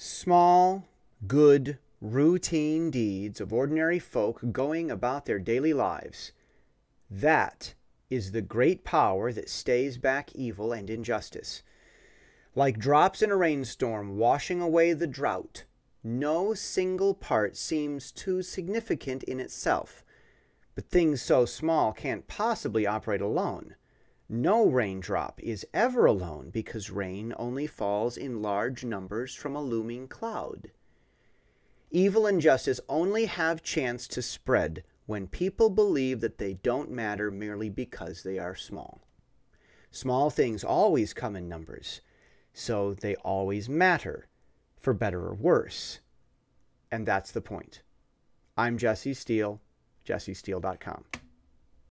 Small, good, routine deeds of ordinary folk going about their daily lives. That is the great power that stays back evil and injustice. Like drops in a rainstorm washing away the drought, no single part seems too significant in itself. But things so small can't possibly operate alone. No raindrop is ever alone because rain only falls in large numbers from a looming cloud. Evil and justice only have chance to spread when people believe that they don't matter merely because they are small. Small things always come in numbers, so they always matter, for better or worse. And that's the point. I'm Jesse Steele, jessesteele.com.